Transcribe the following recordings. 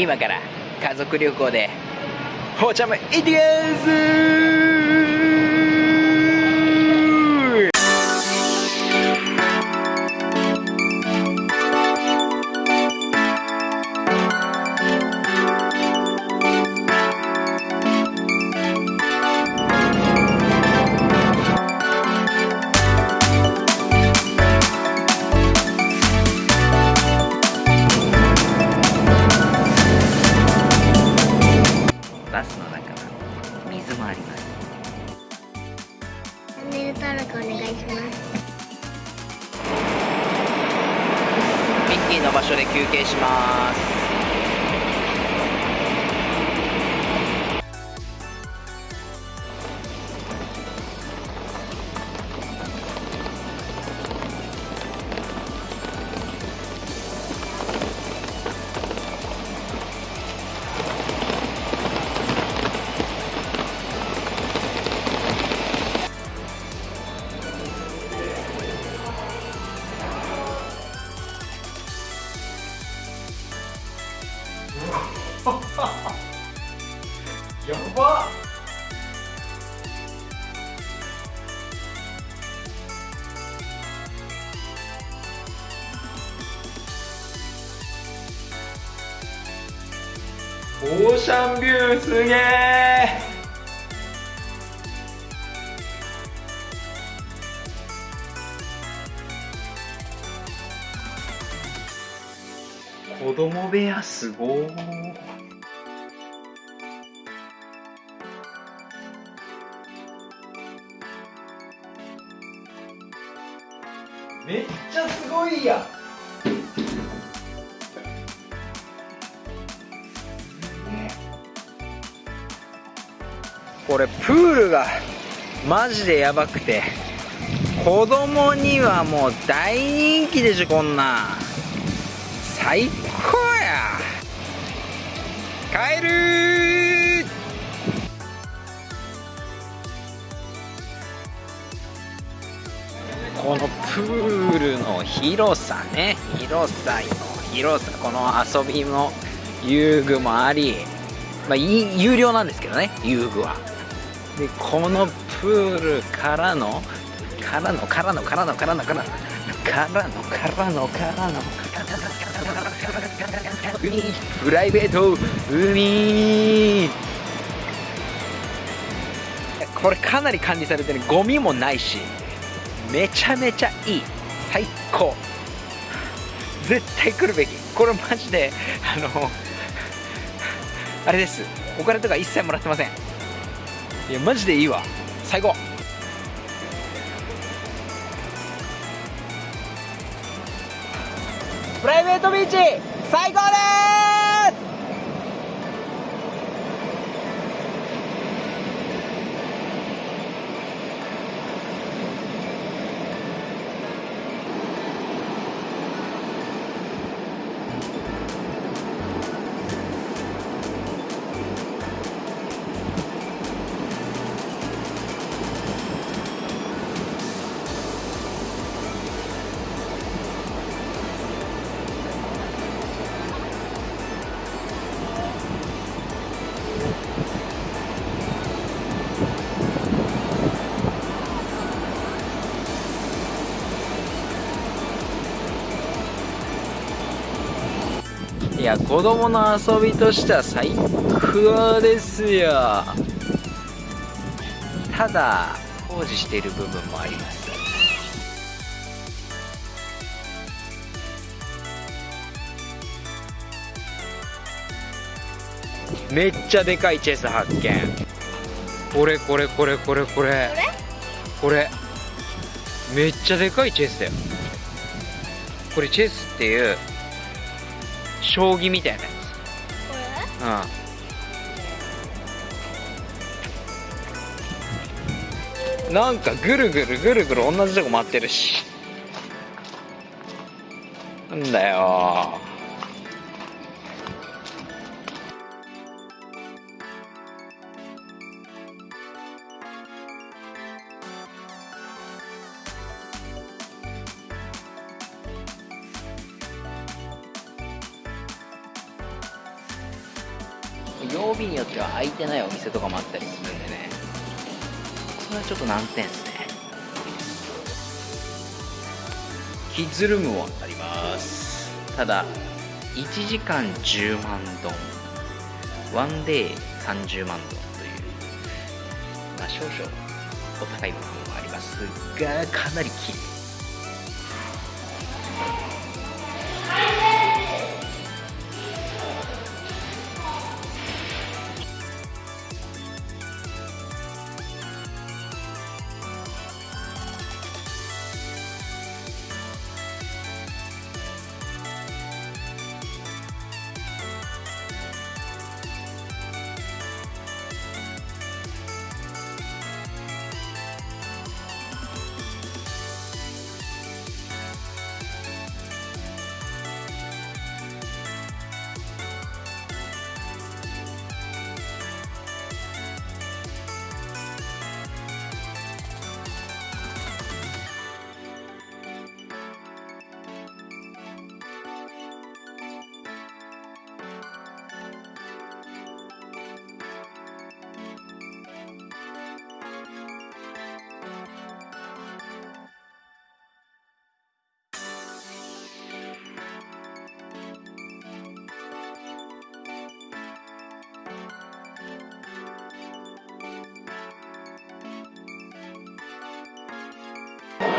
今から家族旅行で。ほうちゃんも行ってきます。もあります。チャンネル登録お願いします。ミッキーの場所で休憩しますオーシャンビューすげえ。子供部屋すごー。めっちゃすごいやん。これプールがマジでやばくて子供にはもう大人気でしょこんな。最高や。帰るこのプールの広さね。広さの広さ。この遊びも遊具もありまあい有料なんですけどね遊具は。でこのプールからのからのからのからのからのからのからのからのからの海プライベート海。これかなり管理されてる。ゴミもないしめちゃめちゃいい。最高。絶対来るべき。これマジであのあれです。お金とか一切もらってません。いやマジでいいわ。最高。プライベートビーチ最高です！いや子供の遊びとしては最高ですよ。ただ工事している部分もあります。めっちゃでかいチェス発見。これこれこれこれこれ。これ。めっちゃでかいチェスだよ。これチェスっていう将棋みたいなやこつ。うん。なんかぐるぐるぐるぐる同じとこ回ってるし。なんだよ。曜日によっては空いてないお店とかもあったりするんでね。それはちょっと難点ですね。キッズルームもあります。ただ1時間10万ドン。ワンデー30万ドンというまあ少々お高い部分もありますがかなり綺麗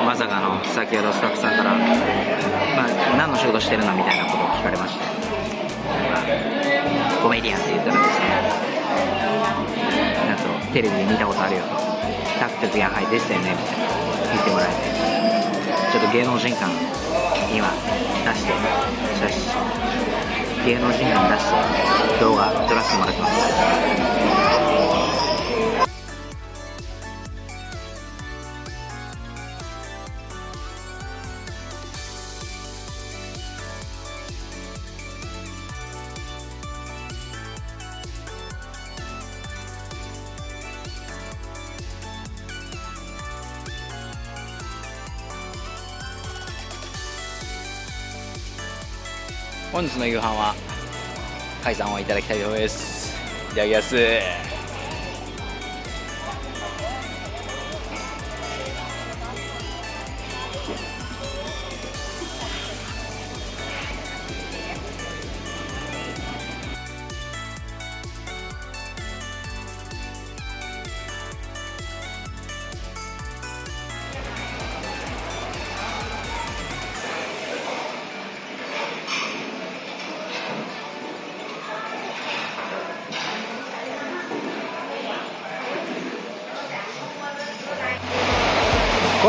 まさかの先ほどスタッフさんから、まあ、何の仕事してるのみたいなことを聞かれまして。コメディアンって言ったらですね。なんとテレビで見たことあるよと。タクトクやはいですよねみたいな言ってもらえて。ちょっと芸能人感今出して写真芸能人感出して動画撮らせてもらってます。本日の夕飯は海産をいただきたいと思います。いただきます。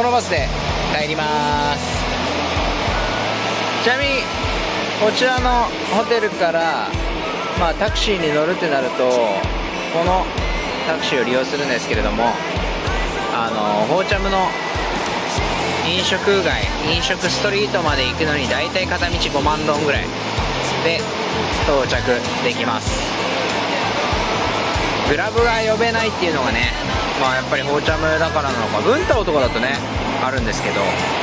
このバスで帰ります。ちなみにこちらのホテルから、まあ、タクシーに乗るってなるとこのタクシーを利用するんですけれどもあのホーチャムの飲食街飲食ストリートまで行くのに大体片道5万ドンぐらいで到着できます。グラブが呼べないっていうのがねまあやっぱりホーチャムだからなのか文太郎とかだとねあるんですけど。